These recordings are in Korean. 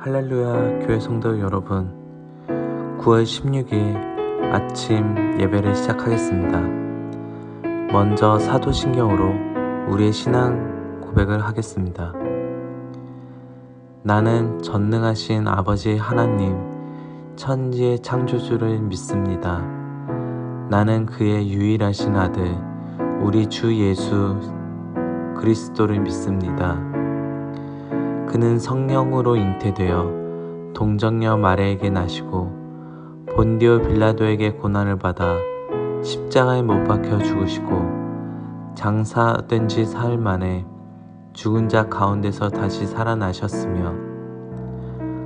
할렐루야 교회 성도 여러분 9월 16일 아침 예배를 시작하겠습니다. 먼저 사도신경으로 우리의 신앙 고백을 하겠습니다. 나는 전능하신 아버지 하나님 천지의 창조주를 믿습니다. 나는 그의 유일하신 아들 우리 주 예수 그리스도를 믿습니다. 그는 성령으로 잉태되어 동정녀 마리에게 나시고 본디오 빌라도에게 고난을 받아 십자가에 못 박혀 죽으시고 장사된 지 사흘 만에 죽은 자 가운데서 다시 살아나셨으며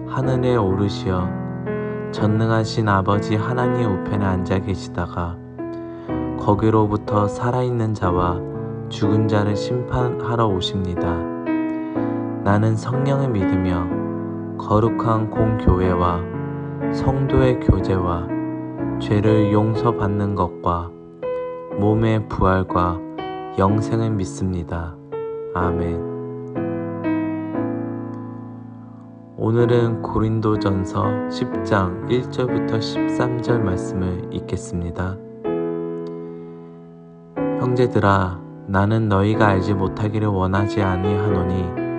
하늘에 오르시어 전능하신 아버지 하나님 우편에 앉아 계시다가 거기로부터 살아있는 자와 죽은 자를 심판하러 오십니다. 나는 성령을 믿으며 거룩한 공교회와 성도의 교제와 죄를 용서받는 것과 몸의 부활과 영생을 믿습니다. 아멘. 오늘은 고린도전서 10장 1절부터 13절 말씀을 읽겠습니다. 형제들아 나는 너희가 알지 못하기를 원하지 아니하노니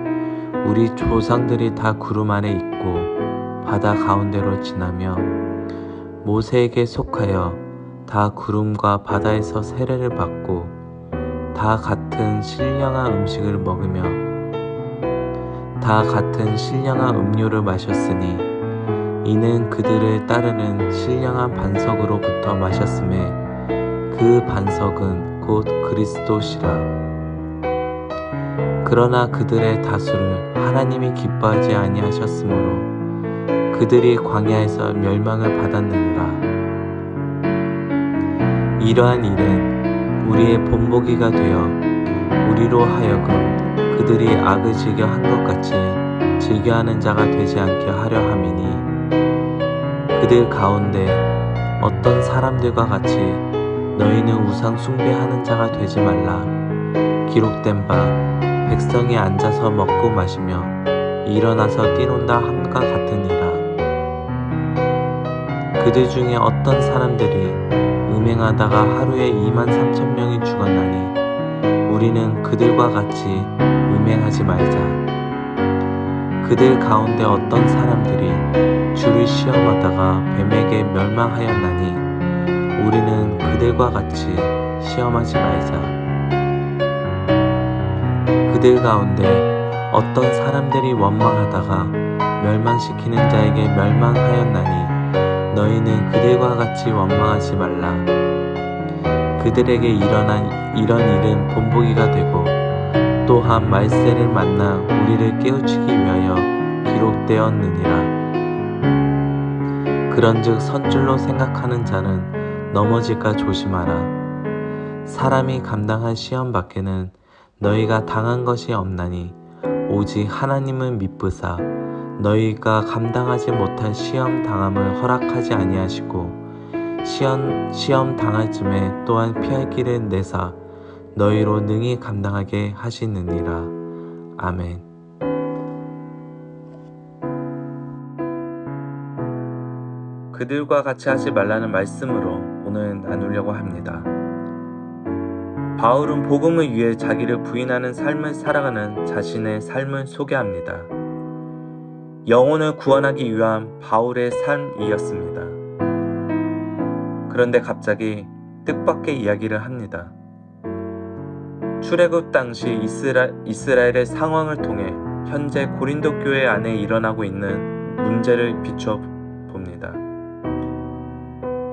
우리 조상들이 다 구름 아래 있고 바다 가운데로 지나며 모세에게 속하여 다 구름과 바다에서 세례를 받고 다 같은 신령한 음식을 먹으며 다 같은 신령한 음료를 마셨으니 이는 그들을 따르는 신령한 반석으로부터 마셨음에 그 반석은 곧 그리스도시라. 그러나 그들의 다수를 하나님이 기뻐하지 아니하셨으므로 그들이 광야에서 멸망을 받았느니라. 이러한 일은 우리의 본보기가 되어 우리로 하여금 그들이 악을 즐겨 한 것 같이 즐겨하는 자가 되지 않게 하려 함이니 그들 가운데 어떤 사람들과 같이 너희는 우상 숭배하는 자가 되지 말라 기록된 바 백성이 앉아서 먹고 마시며 일어나서 뛰논다 함과 같으니라. 그들 중에 어떤 사람들이 음행하다가 하루에 2만 3천 명이 죽었나니 우리는 그들과 같이 음행하지 말자. 그들 가운데 어떤 사람들이 주를 시험하다가 뱀에게 멸망하였나니 우리는 그들과 같이 시험하지 말자. 그들 가운데 어떤 사람들이 원망하다가 멸망시키는 자에게 멸망하였나니 너희는 그들과 같이 원망하지 말라. 그들에게 일어난 이런 일은 본보기가 되고 또한 말세를 만나 우리를 깨우치기 위하여 기록되었느니라. 그런즉 선줄로 생각하는 자는 넘어질까 조심하라. 사람이 감당한 시험 밖에는 너희가 당한 것이 없나니 오직 하나님을 믿으사 너희가 감당하지 못할 시험 당함을 허락하지 아니하시고 시험, 시험 당할 쯤에 또한 피할 길을 내사 너희로 능히 감당하게 하시느니라. 아멘. 그들과 같이 하지 말라는 말씀으로 오늘 나누려고 합니다. 바울은 복음을 위해 자기를 부인하는 삶을 살아가는 자신의 삶을 소개합니다. 영혼을 구원하기 위한 바울의 삶이었습니다. 그런데 갑자기 뜻밖의 이야기를 합니다. 출애굽 당시 이스라, 이스라엘의 상황을 통해 현재 고린도 교회 안에 일어나고 있는 문제를 비춰 봅니다.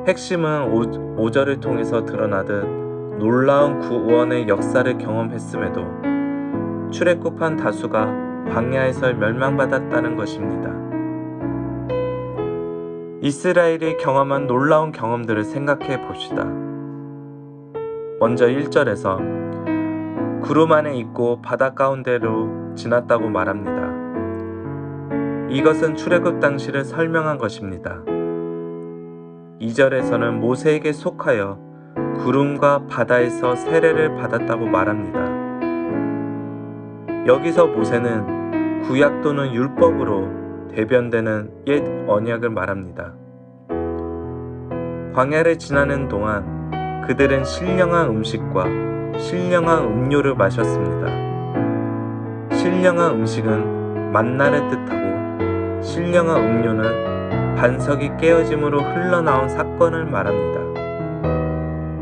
핵심은 5, 5절을 통해서 드러나듯 놀라운 구원의 역사를 경험했음에도 출애굽한 다수가 광야에서 멸망받았다는 것입니다. 이스라엘이 경험한 놀라운 경험들을 생각해 봅시다. 먼저 1절에서 구름 안에 있고 바다 가운데로 지났다고 말합니다. 이것은 출애굽 당시를 설명한 것입니다. 2절에서는 모세에게 속하여 구름과 바다에서 세례를 받았다고 말합니다. 여기서 모세는 구약 또는 율법으로 대변되는 옛 언약을 말합니다. 광야를 지나는 동안 그들은 신령한 음식과 신령한 음료를 마셨습니다. 신령한 음식은 만나를 뜻하고 신령한 음료는 반석이 깨어짐으로 흘러나온 사건을 말합니다.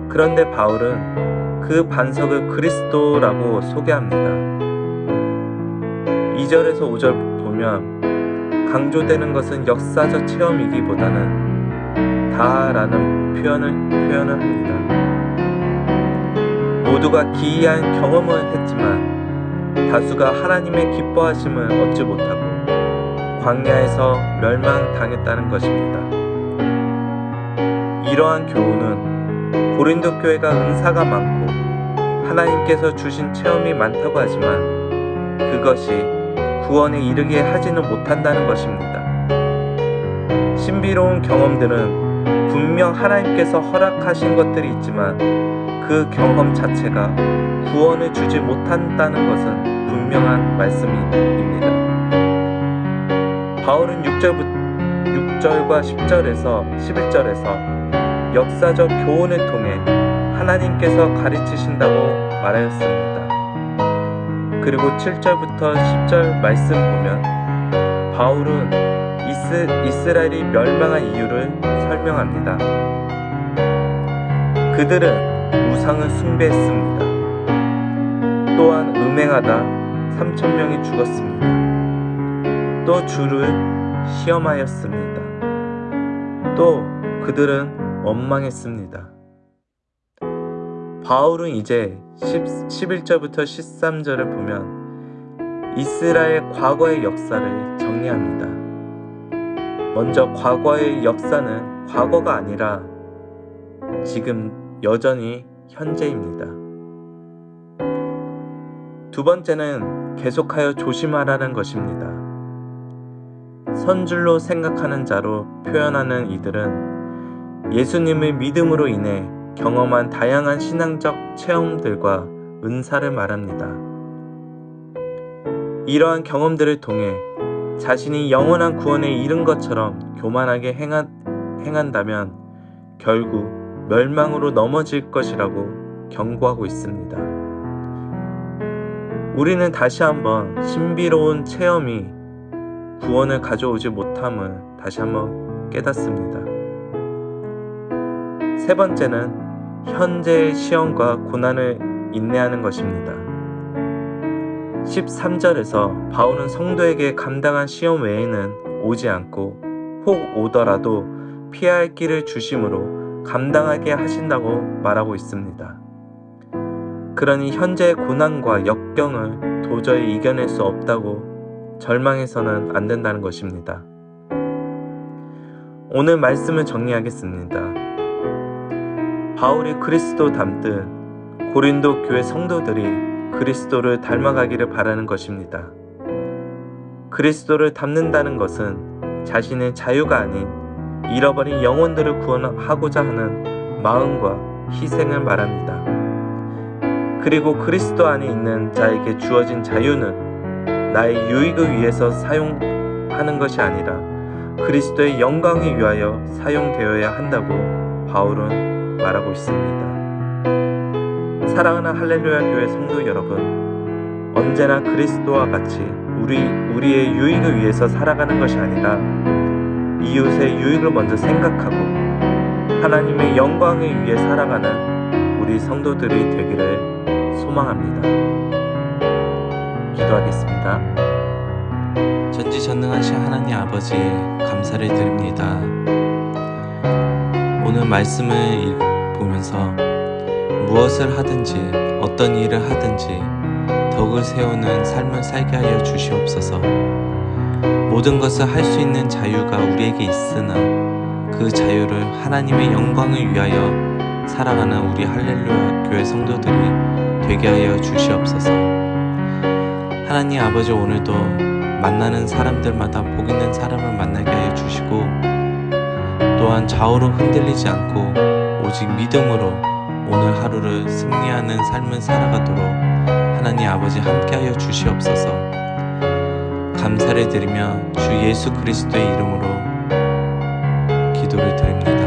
그런데 바울은 그 반석을 그리스도라고 소개합니다. 2절에서 5절 보면 강조되는 것은 역사적 체험이기보다는 다라는 표현을, 표현을 합니다. 모두가 기이한 경험을 했지만 다수가 하나님의 기뻐하심을 얻지 못하고 광야에서 멸망당했다는 것입니다. 이러한 교훈은 고린도 교회가 은사가 많고 하나님께서 주신 체험이 많다고 하지만 그것이 구원에 이르게 하지는 못한다는 것입니다. 신비로운 경험들은 분명 하나님께서 허락하신 것들이 있지만 그 경험 자체가 구원을 주지 못한다는 것은 분명한 말씀입니다. 바울은 6절, 6절과 10절에서 11절에서 역사적 교훈을 통해 하나님께서 가르치신다고 말하였습니다. 그리고 7절부터 10절 말씀 보면 바울은 이스, 이스라엘이 멸망한 이유를 설명합니다. 그들은 우상을 숭배했습니다. 또한 음행하다 3천명이 죽었습니다. 또 주를 시험하였습니다. 또 그들은 원망했습니다. 바울은 이제 10, 11절부터 13절을 보면 이스라엘 과거의 역사를 정리합니다. 먼저 과거의 역사는 과거가 아니라 지금 여전히 현재입니다. 두 번째는 계속하여 조심하라는 것입니다. 선줄로 생각하는 자로 표현하는 이들은 예수님의 믿음으로 인해 경험한 다양한 신앙적 체험들과 은사를 말합니다. 이러한 경험들을 통해 자신이 영원한 구원에 이른 것처럼 교만하게 행한, 행한다면 결국 멸망으로 넘어질 것이라고 경고하고 있습니다. 우리는 다시 한번 신비로운 체험이 구원을 가져오지 못함을 다시 한번 깨닫습니다. 세 번째는 현재의 시험과 고난을 인내하는 것입니다. 13절에서 바울은 성도에게 감당한 시험 외에는 오지 않고 혹 오더라도 피할 길을 주심으로 감당하게 하신다고 말하고 있습니다. 그러니 현재의 고난과 역경을 도저히 이겨낼 수 없다고 절망해서는 안 된다는 것입니다. 오늘 말씀을 정리하겠습니다. 바울이 그리스도 닮듯 고린도 교회 성도들이 그리스도를 닮아가기를 바라는 것입니다. 그리스도를 닮는다는 것은 자신의 자유가 아닌 잃어버린 영혼들을 구원하고자 하는 마음과 희생을 말합니다. 그리고 그리스도 안에 있는 자에게 주어진 자유는 나의 유익을 위해서 사용하는 것이 아니라 그리스도의 영광을 위하여 사용되어야 한다고 바울은 말하고 있습니다. 사랑하는 할렐루야 교회 성도 여러분, 언제나 그리스도와 같이 우리, 우리의 유익을 위해서 살아가는 것이 아니라 이웃의 유익을 먼저 생각하고 하나님의 영광을 위해 살아가는 우리 성도들이 되기를 소망합니다. 기도하겠습니다. 전지전능하신 하나님 아버지 감사를 드립니다. 오늘 말씀을 보면서 무엇을 하든지 어떤 일을 하든지 덕을 세우는 삶을 살게 하여 주시옵소서. 모든 것을 할 수 있는 자유가 우리에게 있으나 그 자유를 하나님의 영광을 위하여 살아가는 우리 할렐루야 교회 성도들이 되게 하여 주시옵소서. 하나님 아버지 오늘도 만나는 사람들마다 복 있는 사람을 만나게 하여 주시고 또한 좌우로 흔들리지 않고 오직 믿음으로 오늘 하루를 승리하는 삶을 살아가도록 하나님 아버지 함께하여 주시옵소서. 감사를 드리며 주 예수 그리스도의 이름으로 기도를 드립니다.